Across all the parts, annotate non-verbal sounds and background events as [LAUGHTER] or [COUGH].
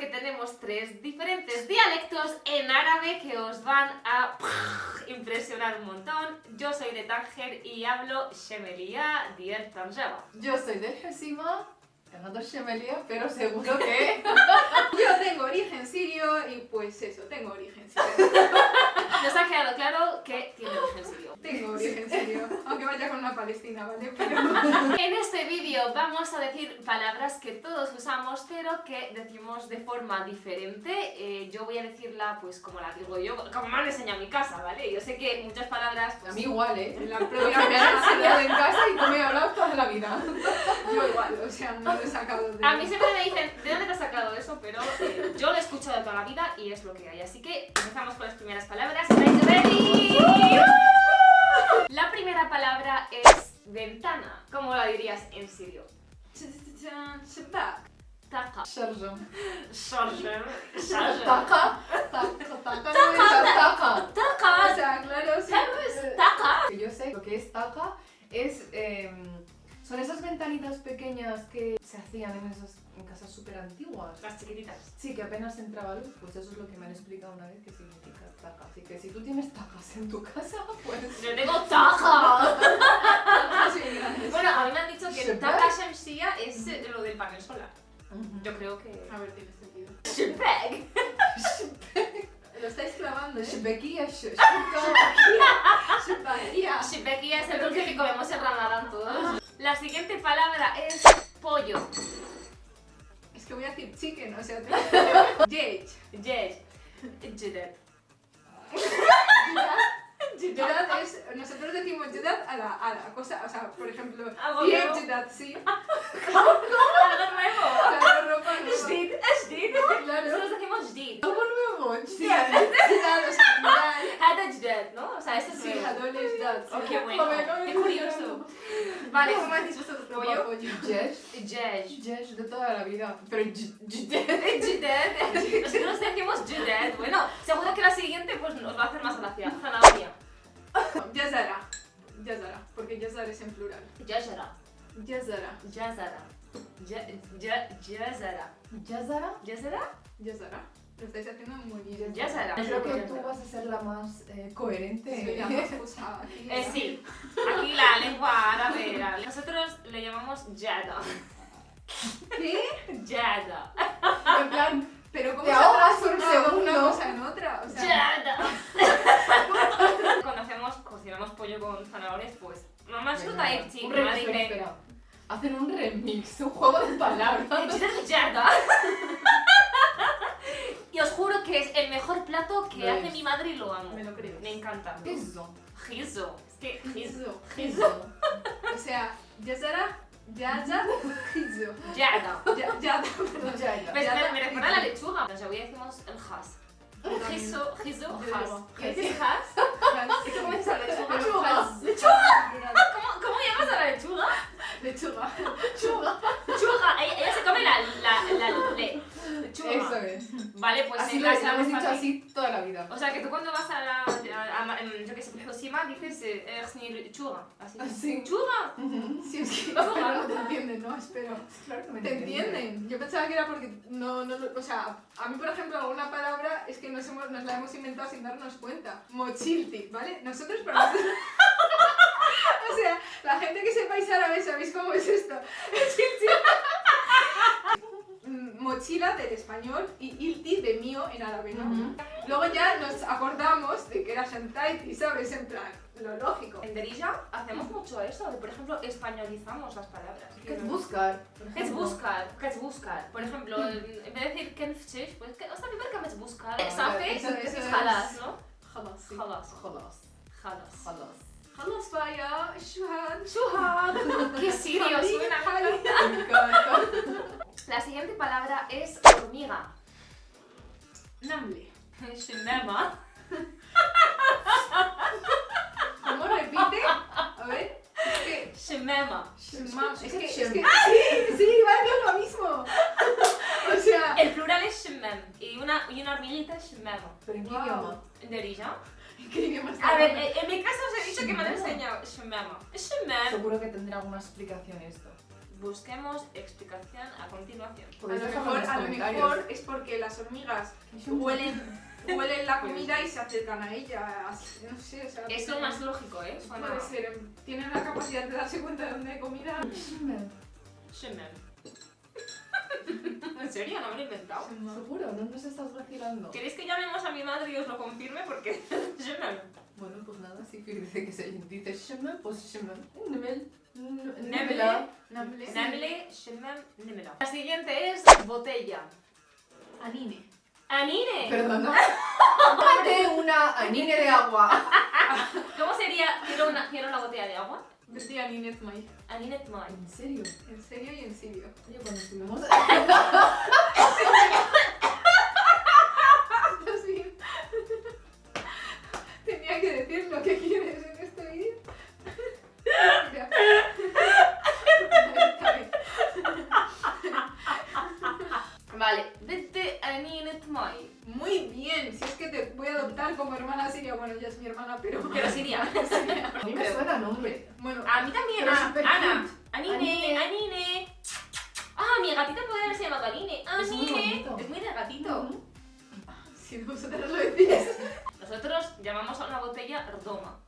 porque tenemos tres diferentes dialectos en árabe que os van a impresionar un montón. Yo soy de Tánger y hablo Shemelia Dier Tanjaba. Yo soy de Hesima, ganando Shemelia, pero seguro que... [LAUGHS] Yo tengo origen sirio y pues eso, tengo origen sirio. Nos ha quedado claro que tiene origen sirio. Tengo origen sirio, aunque vaya con una palestina, ¿vale? [LAUGHS] Pero... En este vídeo vamos a decir palabras que todos usamos, pero que decimos de forma diferente. Eh, yo voy a decirla pues como la digo yo, como me han enseñado en mi casa, ¿vale? Yo sé que muchas palabras... pues, A mí igual, ¿eh? [LAUGHS] En la propia me han enseñado en casa y tú me he hablado toda la vida. yo igual, o sea, no lo he sacado de... A mí siempre me dicen, ¿de dónde te has sacado eso? Pero eh, yo lo he escuchado toda la vida y es lo que hay. Así que empezamos con las primeras palabras. ¿Estáis ready? La primera palabra es ventana. ¿Cómo la dirías en sirio? Shabak. Taqa. Sharjam. Sharjam. Sharjam. Taca. Taca. Taca. no es taca. O sea, claro. Que yo sé lo que es taca es... em, son esas ventanitas pequeñas que se hacían en esas en casas súper antiguas. Las chiquititas. Sí, que apenas entraba luz, pues eso es lo que me han explicado una vez que significa taca. Así que si tú tienes tacas en tu casa, [LAUGHS] pues... Yo tengo [LAUGHS] gracias. Bueno, a mí me han dicho que taqa shamsia es eh, lo del panel solar. Yo creo que... A ver, tiene sentido. Shebek. Lo estáis clavando, ¿eh? Shbekia, sh- Shabakia. Shebekia es el dulce que comemos en Ramadán todos. La siguiente palabra es pollo. Es que voy a decir chicken, o sea... Jade. Yes. Judet. Judad es... Nosotros decimos Judad a la, a la cosa, o sea, por ejemplo... Algo Bien nuevo. Judad, sí. [LAUGHS] Algo nuevo. [LAUGHS] Claro, ropa nueva. Jdid. Jdid. Claro. Nosotros decimos jdid. ¿Cómo nuevo? Sí, Judad, [LAUGHS] o sea, Judad. Hada ¿no? O sea, eso es Sí, nuevo. Jadol es Judad. sí. Oh, qué bueno. Qué curioso. Vale, ¿cómo decís vosotros pollo? pollo. Jesh. Jesh. Jesh de toda la vida. Pero j- j- Judet. Nosotros decimos judet. Bueno, seguro que la siguiente pues nos va a hacer más gracia. Zanahoria. Yazara. Yazara, porque Yazar es en plural. Yazara. Jazara. Ja- ja- Jazara. ¿Yazara? ¿Jazara? Yazara. Lo estáis haciendo muy bien. Yazara. Creo que tú vas a ser la más eh, coherente. Soy la más usada aquí. Eh, sí, aquí la lengua árabe era. Nosotros le llamamos Yada. ¿Qué? Yada. En plan, Pero ¿cómo Te se ha ahogas un transformado una segundo. cosa en otra? O sea, Yada. Cuando hacemos, cocinamos pollo con zanahorias, pues mamá venga, chuta y un mamá remix, espera, dice espera. Hacen un remix, un juego de palabras. Yada. Y os juro que es el mejor plato que Lo hace es. mi madre y lo amo. Me lo creo. Me encanta. ¿Qué es eso? Gizo. Es que gizo. Gizo. O sea, Yazara, Yaza, Gizo. Yada. Ya- Yada, perdón. Ya, ya. Yada, me, recuerda a la gizo. lechuga. En Segovia decimos el has. Gizo, gizo, has. ¿Qué dices has? Has. ¿Y cómo dices? Lechuga. Lechuga. ¿Cómo, ¿Cómo llamas a la lechuga? Lechuga. Lechuga. Ella, ella se come la, la, la le. Lechuga. Eso es. Vale, pues Así en lo, lo casa hemos es dicho así toda la vida. O sea, que tú cuando vas a la, que Sima, dices, eh, "Ersni lechuga. Así. Así. Lechuga. Sí, es que [LAUGHS] no te entienden, ¿no? Espero. Claro que me Te entienden. Yo pensaba que era porque no, no, o sea, a mí por ejemplo alguna palabra es que nos, hemos, nos la hemos inventado sin darnos cuenta. Mochilti, ¿vale? Nosotros para [LAUGHS] nosotros... [LAUGHS] o sea, la gente que sepáis árabe, ¿sabéis cómo es esto? Mm, Mochila del español y ilti de mío en árabe, ¿no? Ujú. Luego ya nos acordamos de que era Shantaiti, ¿sabes? En plan, lo lógico. En Derija hacemos mucho eso, de, por ejemplo, españolizamos las palabras. ¿Qué es buscar? ¿Qué es ejemplo? buscar? ¿Qué es buscar? Por ejemplo, en en vez de decir ¿qué es pues ¿qué hasta ver qué es buscar? Ah, eso es es- jalas, ¿no? Jalas, sí. Jalas. Jalas. Jalas vaya, shuhan. Shuhad. [LAUGHS] Qué sirio Jali, suena. jali. Me encanta. La siguiente palabra es hormiga. Namle. Shemema. ¿Cómo repite? A ver. Es que. Shemema. Shema- Es que. Es que. Shem. Sí, sí, vale, es lo mismo. O sea. El plural es shemem y una, y una hormiguita es shemema. ¿Pero en qué Wow. idioma? ¿En Derija? ¿Qué idioma está A ver, en, en mi caso os he dicho que me han Shemema. enseñado shemema. Shemem. Seguro que tendrá alguna explicación esto. Busquemos explicación a continuación. A lo mejor, a lo es porque las hormigas huelen, [LAUGHS] huelen la comida y se acercan a ella. No sé, o sea, Es lo más lógico, ¿eh? Puede ser, tienen la capacidad de darse cuenta de dónde hay comida. Shimmer. [LAUGHS] ¿En serio? No me lo he inventado. Seguro, no nos estás vacilando. ¿Queréis que llamemos a mi madre y os lo confirme? Porque... [LAUGHS] Shimmer. Bueno, pues nada, si dice que se dice shimmer, pues shimmer. Nemel. Nemela. Namle, shimmer, nimela. La siguiente es botella. Anine. Anine. Perdona. [LAUGHS] Tómate una anine de agua. ¿Cómo sería? Quiero una, quiero una botella de agua. Decía Ninet May. Aninet Mai. ¿En serio? En serio y en serio. Oye, cuando [LAUGHS] estuvimos... Sí. [LAUGHS] botella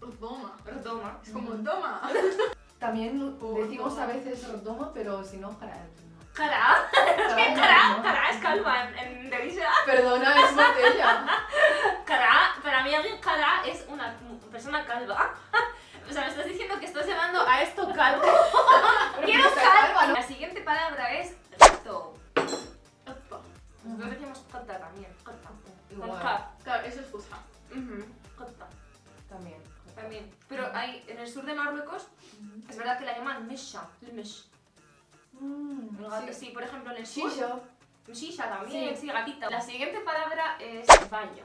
Rdoma. Toma. Rdoma. Es como toma. [LAUGHS] También [LAUGHS] decimos a veces rodoma, pero si no, jara. Cara. Jara, Cara. no. Cara es calva en, Delisa. Perdona, es botella. [LAUGHS] Cara, para mí alguien cara es una persona calva. O sea, me estás diciendo que estás llamando a esto calvo. ¡Quiero ¿no? La siguiente palabra es gato. Nosotros decimos gata también. Con Igual. Claro, eso es fusha también. Pero hay, en el sur de Marruecos, es verdad que la llaman mesha, el mesh. Mm, el gato. Sí, sí, por ejemplo, en el sur... Shisha. Shisha también, sí, sí gatita. La siguiente palabra es baño.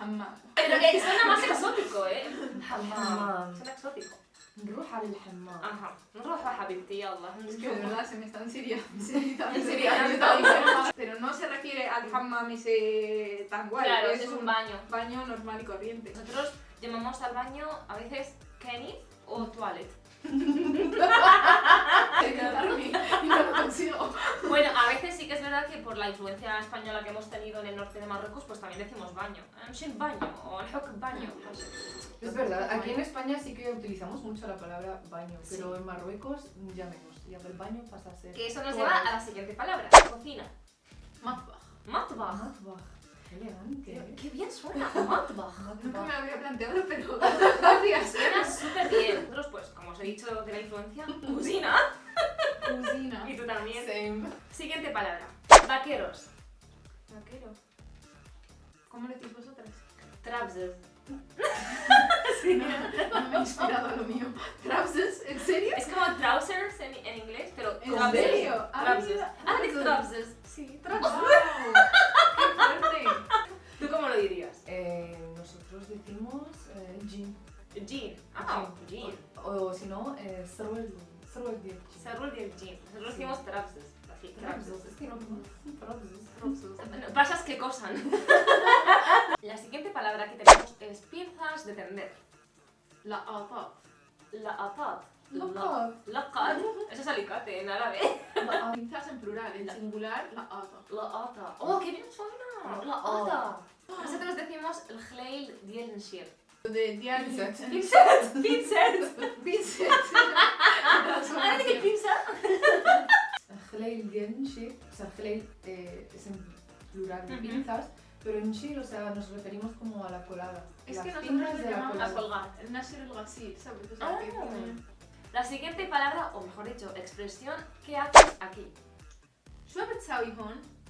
Hammam. Pero que suena más exótico, ¿eh? Hammam. Suena exótico. Ruja al hammam. Ajá. Ruja, habibti, Allah. Es que de verdad se me están siriando. [LAUGHS] Pero no se refiere al hammam ese tan guay. Claro, es un baño. Baño normal y corriente. Nosotros llamamos al baño a veces Kenny o toilet. y no lo consigo. Bueno, a veces sí que es verdad que por la influencia española que hemos tenido en el norte de Marruecos, pues también decimos baño. Shin baño o hok baño. no sé. Es verdad, aquí en España sí que utilizamos mucho la palabra baño, Sí. pero en Marruecos ya menos. Ya el baño pasa a ser. Que eso nos lleva a la siguiente palabra, cocina. Matbah. Matbah. Matbah. Qué elegante. Qué bien suena, matbah. Nunca me había planteado, pero [LAUGHS] gracias. Suena súper bien. Nosotros, pues, como os he dicho de la influencia, cocina. Cocina. Y tú también. Same. Siguiente palabra, vaqueros. Vaquero. ¿Cómo le decís vosotras? Trousers. No [LAUGHS] [LAUGHS] me he inspirado a lo mío. ¿Trousers? ¿En serio? Es como trousers en, en inglés, pero ¿En serio? Ah, Trousers. mira. Ah, trousers. Sí, ¡Wow! trousers. ¡Qué fuerte! ¿Tú cómo lo dirías? Eh, nosotros decimos eh, jean. Jean. Ah, jean. O si no, eh, سروال سروال ديال الجين. Cerro del jean. Nosotros decimos trousers. Así, trousers. Trousers, es que no trousers. No, Pasas [LAUGHS] que cosan. [LAUGHS] La siguiente palabra que tenemos es pinzas de tender. La atat. La atat. Laqat. Laqat. Eso es alicate en árabe. [LAUGHS] Pinzas en plural, en singular, la atat. La ata. ¡Oh, qué bien suena! La ata. nosotros decimos el Gleil Dielenshier. De Dielenshier. Pinsert. Pinsert. Pinsert. ¿Ahora de qué pinza? Gleil Dielenshier, o sea, Gleil eh, es en plural de pinzas, pero en Shir, o sea, nos referimos como a la colada. Es Las que nosotros le llamamos la colgar, el Nasir el Gasir, ¿sabes? Ah. La siguiente palabra, o mejor dicho, expresión, ¿qué haces aquí? Yo he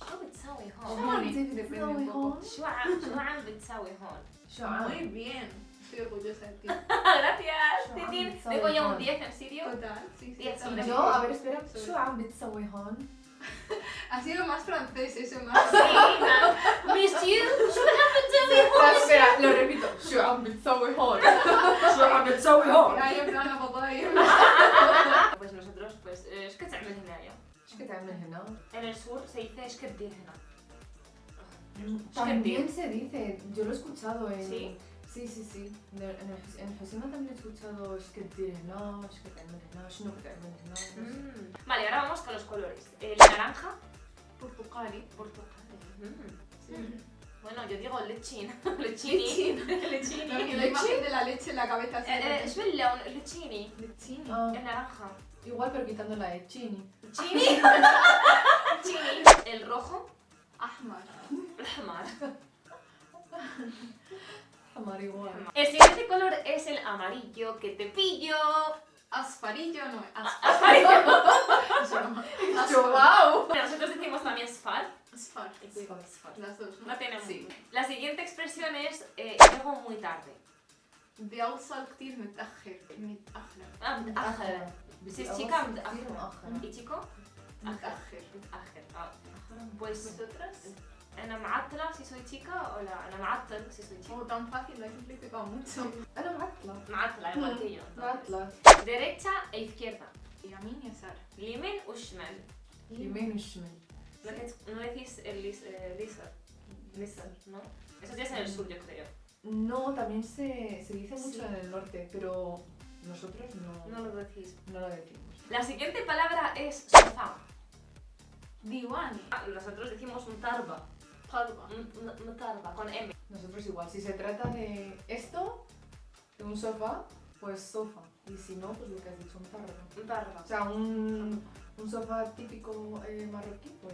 شو بتساوي هون؟ شو بتسوي Oh. هون؟ Homoni, depende un poco. شو عم شو عم بتسوي هون؟ شو عم؟ Muy bien. Estoy orgullosa de ti. [LAUGHS] Gracias, شو Titín. عم بتسوي Tengo ya un هون؟ 10 en serio. Total, sí, sí. Diez está sobre bien. Yo, a ver, espera. Sobre- شو عم بتسوي هون؟ [LAUGHS] Ha sido más francés eso, más. Sí, nada. Monsieur, شو عم بتسوي Ah, هون؟ espera, lo repito. شو عم بتسوي هون؟ شو عم بتسوي هون؟ Ay, en plan, la papaya. Pues nosotros, pues, eh, ايش كتعمل هنايا؟ en el sur se dice Eskertirgena. También se dice, yo lo he escuchado en... ¿Sí? Sí, sí, sí. En, el, en Josema también he escuchado es que tienes no, es que te no, es no que te no. Mm. Vale, ahora vamos con los colores. El naranja. Portugali. Portugali. Mm. Bueno, yo digo lechín. Lechini. Lechini. La imagen de la leche en la cabeza. Eh, eh, es verdad, lechini. Lechini. El naranja igual pero quitando la E, chini. Chini. Chini. El rojo. Ahmar. Ahmar. Amar igual. El siguiente color es el amarillo que te pillo. Asfarillo no. As- Amarillo. Eso no. Yo, wow. Nosotros decimos también sfar. Asfar. Las dos, ¿no? No tenemos. Sí. La siguiente expresión es eh, llego muy tarde. بيوصل كتير متأخر متأخر. آه، متأخر. بس تيكا متأخر. إيتيكو متأخر. متأخر. آه. بس أنا معطلة سي سوي تيكا ولا أنا معطل سي سوي تيكا هو دام فاكي لازم لي تبقى أنا معطلة. معطلة غلطيه معطلة. ديريتا أي فكيرتا يمين يسار اليمين والشمال اليمين والشمال ما كنت ما كيس اليسار اليسار نو؟ Eso ya es en el sur, yo creo. No, también se, se dice mucho en el norte, pero nosotros no... No lo decís. No lo decimos. La siguiente palabra es sofá. Diwani. Ah, nosotros decimos un tarba. Tarba. Un tarba, con M. Nosotros igual, si se trata de esto, de un sofá, pues sofá. Y si no, pues lo que has dicho, un tarba. Un tarba. O sea, un, un sofá típico eh, marroquí, pues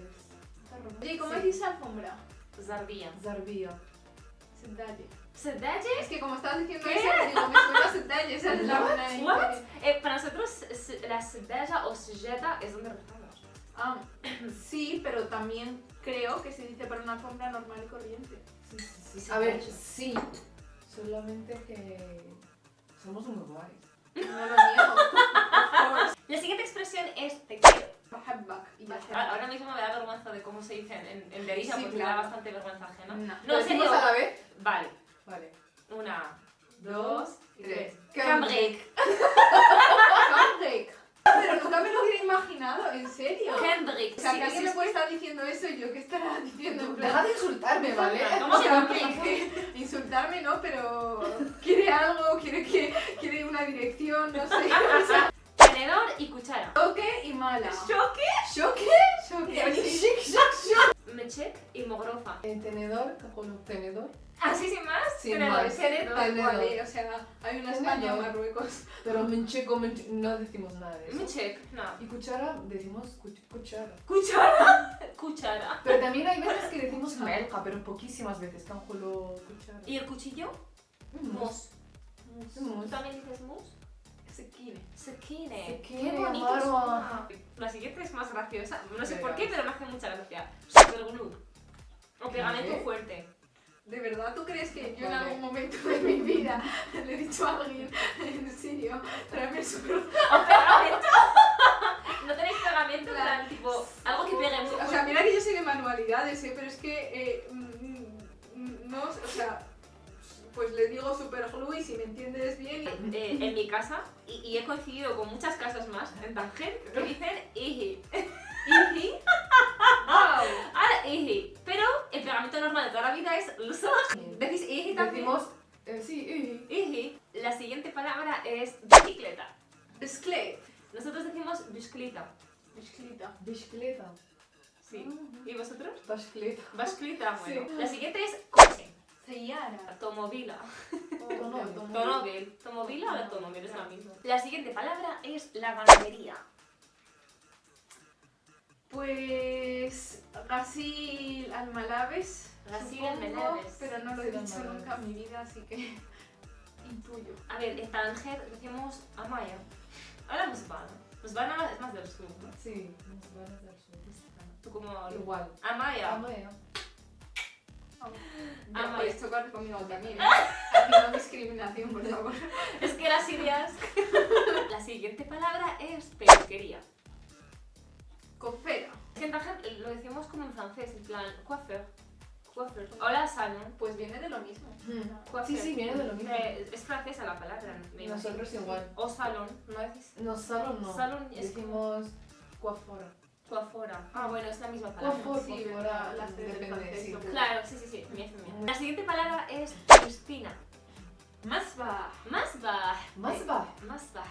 tarba. ¿cómo sí. decís alfombra? Zarbía. Zarbía. Zardaya. Pues, Zendaya. Es que como estabas diciendo ¿Qué? eso, digo, me suena a esa es la buena ¿What? Eh, para nosotros la Zendaya o Sujeta es donde rotamos. Ah, [CLEARS THROAT] sí, pero también creo que se dice para una compra normal y corriente. Sí, sí, sí. A ver, sí. Solamente que somos unos guays. No lo niego. [LAUGHS] la siguiente expresión es te quiero. Ah, ahora mismo me da vergüenza de cómo se dice en, en, en Derisa, sí, porque claro. me da bastante vergüenza ajena. No, no ¿Lo decimos a la vez? Vale. Vale. Una, Dos, y tres. Cambric. Pancake. Pero nunca me lo hubiera imaginado, en serio. Cambric. O sea, que alguien sí, me puede estar diciendo eso y yo que estará diciendo en plan... Deja de insultarme, ¿vale? ¿Cómo O se sea, llama? que- insultarme no, pero quiere algo, quiere que quiere una dirección, no sé. O sea, Tenedor y cuchara. toque y mala. Choque. ¿Choque? Choque. Mechek y mogrofa. Eh, tenedor, cajuelo, tenedor. Así sin más. Sin tenedor. más. Tenedor. igual, o sea, hay una España Tenedor. Marruecos. Pero mencheco, menche- no decimos nada de eso. Mechek. No. Y cuchara, decimos cuch- cuchara. Cuchara. [LAUGHS] Cuchara. Pero también hay veces que decimos melja, pero poquísimas veces. Canjuelo, cuchara. ¿Y el cuchillo? Mus. ¿Tú también dices mus? Sekine. Sekine. Sekine, Qué bonito suena. La siguiente es más graciosa. No sé por qué, pero me hace mucha gracia. Superglue. O pegamento fuerte. ¿De verdad tú crees que yo en algún momento de mi vida [LAUGHS] le he dicho a alguien, en serio, tráeme. O pegamento. [LAUGHS] ¿No tenéis pegamento? En La- plan, tipo, algo que pegue muy O sea, mira que yo soy de manualidades, ¿eh? pero es que eh, mm, mm, no, o sea, pues le digo super glue y si me entiendes bien. Eh, en mi casa, y, y he coincidido con muchas casas más en Tanger, que dicen iji. [LAUGHS] Iji. Ahora. Pero el pegamento normal de toda la vida es lusa. ¿Decís iji también? Decimos, eh, sí, Iji. La siguiente palabra es bicicleta. Bisclete. Nosotros decimos bicicleta. Bicicleta. bicicleta. Sí. ¿Y vosotros? Bicicleta. Bicicleta, bueno. Sí. La siguiente es coche. Seyara. Automóvila. [LAUGHS] Automóvil. Automóvil. Automóvila o automóvil es la misma. La siguiente palabra es la ganadería. Pues Gasil Almalabes. Gasil Almalabes. Pero no lo he dicho Almalabes. nunca en mi vida, así que [LAUGHS] intuyo. A ver, en Tanger decimos amaya. Ahora musbana. Musbana es más del sur, ¿no? Sí, nos van a dar su. Tú como... Igual. Amaya. Amaya. Ya Amaya. puedes chocar conmigo también. ¿eh? [LAUGHS] Haciendo discriminación, por favor. Es que las ideas... [LAUGHS] La siguiente palabra es peluquería. Cofera. Es que en Tanger lo decimos como en francés, en plan coiffeur. Coiffeur. Hola, salon. Pues viene de lo mismo. Sí, sí, viene de lo mismo. Eh, es francesa la palabra, me imagino. Nosotros igual. O salón, ¿no decís? No, salón no. Salón es Decimos coafora. coafora. Ah, bueno, es la misma palabra. Coafor, Sí, coafora, verdad, la C del depende, sí. Claro, sí, sí, sí, bien, bien. Muy- La siguiente palabra es piscina. Masbah. Masbah. Masbah. Masbah.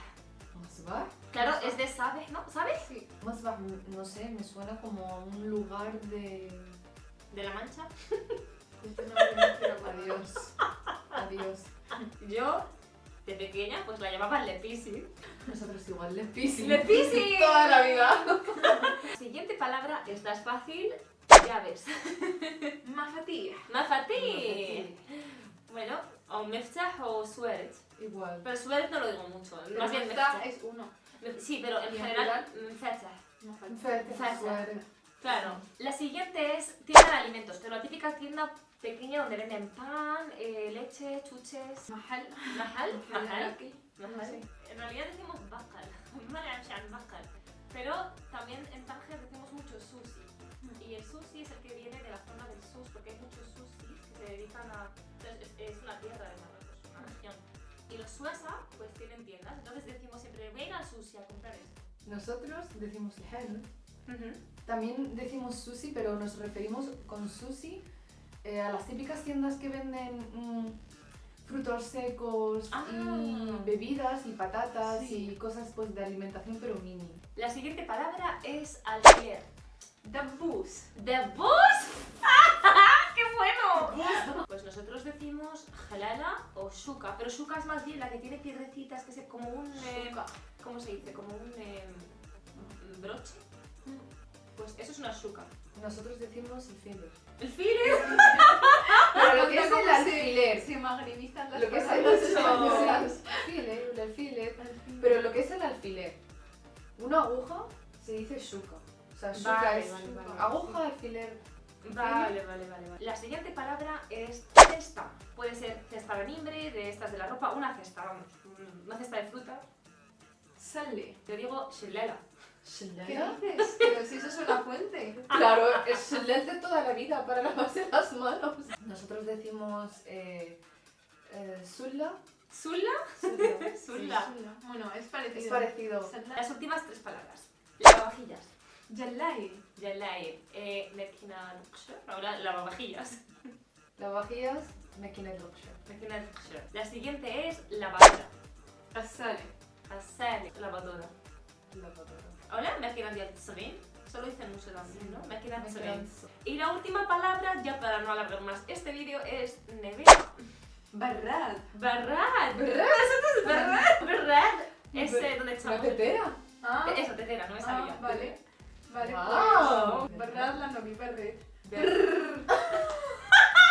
Masbah. Claro, es de sabes, ¿no? ¿Sabes? Sí. No sé, me suena como a un lugar de... De la Mancha. Pero Adiós. Adiós. Yo, de pequeña, pues la llamaba Lepisi. Nosotros igual, Lepisi. ¡Lepisi! Toda la vida. [LAUGHS] Siguiente palabra, esta es fácil, llaves. Mafatih. Mafati. Bueno, o meftah o sueret. Igual. Pero sueret no lo digo mucho, Pero más bien meftah. es uno. Sí, pero en general, mm, Claro. La siguiente es tienda de alimentos, pero la típica tienda pequeña donde venden pan, eh, leche, chuches... Mahal. Mahal. Mahal. Mahal. En realidad decimos bakal, [LAUGHS] bakal. Pero también en Tánger decimos mucho sushi. Y el sushi es el que viene de la zona los suasa pues tienen tiendas, entonces decimos siempre, ven al sushi a comprar esto. Nosotros decimos lejel. También decimos sushi, pero nos referimos con sushi eh, a las típicas tiendas que venden mm, frutos secos Ah. y bebidas y patatas Sí. y cosas pues de alimentación pero mini. La siguiente palabra es alquiler. Dabbus. ¿De bus? [LAUGHS] ¡Qué bueno! Nosotros decimos jalala o shuka, pero shuka es más bien la que tiene piedrecitas, que es como un... eh, Shuka. ¿Cómo se dice? Como un eh, broche. Pues eso es una shuka. Nosotros decimos el filler. El file. [LAUGHS] Pero lo que es ¿Cómo el alfiler, Se magrebizan las lo que es [LAUGHS] el alfiler, el alfiler, pero lo que es el alfiler, una aguja se dice shuka. O sea, shuka Vale, es vale, vale. aguja, alfiler. Vale, vale, vale, vale. La siguiente palabra es cesta. Puede ser cesta de mimbre, de estas de la ropa, una cesta, vamos. Una cesta de fruta. Sale. Yo digo shelala. ¿Qué dices? Pero si eso es una fuente. Claro, es el de toda la vida para lavarse las manos. Nosotros decimos eh, eh, sulla. ¿Sulla? Sulla. [LAUGHS] Sulla. Bueno, es parecido. Es parecido. Las últimas tres palabras. Lavavajillas. Yallai. Yalai. Eh, mekina luksher. Ahora lavavajillas. Lavavajillas, makinet luksher. Mekina luksher. La siguiente es lavadora. Asale. Asali. Lavadora. Lavadora. Ahora, mekina dial tzagin. Solo dicen mucho también, ¿no? Mekina tzagin. Y la última palabra, ya para no alargar más este vídeo, es nevera. Barrad. Barrad. ¿Verdad? Barrad. Barrad. Es donde Una echamos. tetera. Ah, Eso, tetera, no me ah, sabía. vale. Vale, Wow. pues. Barrad la novi verde. [LAUGHS]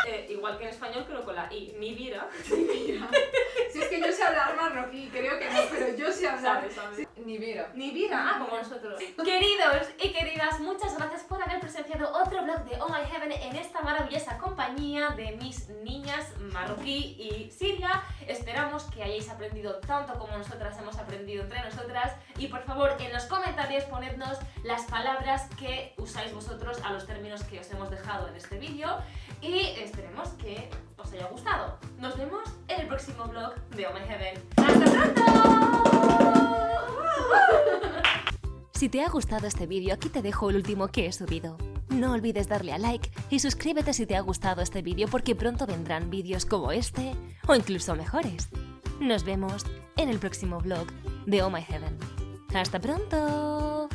Eh, igual que en español, pero con la I. Ni vira. Mira. Si es que yo sé hablar marroquí, creo que no, pero yo sé hablar. ¿Sabes? ¿Sabes? Ni vira. Ni vida, ah, como nosotros. Queridos y queridas, muchas gracias por haber presenciado otro vlog de Oh My Heaven en esta maravillosa compañía de mis niñas marroquí y siria. Esperamos que hayáis aprendido tanto como nosotras hemos aprendido entre nosotras. Y por favor, en los comentarios ponednos las palabras que usáis vosotros a los términos que os hemos dejado en este vídeo. Y esperemos que os haya gustado. Nos vemos en el próximo vlog de Oh My Heaven. ¡Hasta pronto! Si te ha gustado este vídeo, aquí te dejo el último que he subido. No olvides darle a like y suscríbete si te ha gustado este vídeo porque pronto vendrán vídeos como este o incluso mejores. Nos vemos en el próximo vlog de Oh My Heaven. ¡Hasta pronto!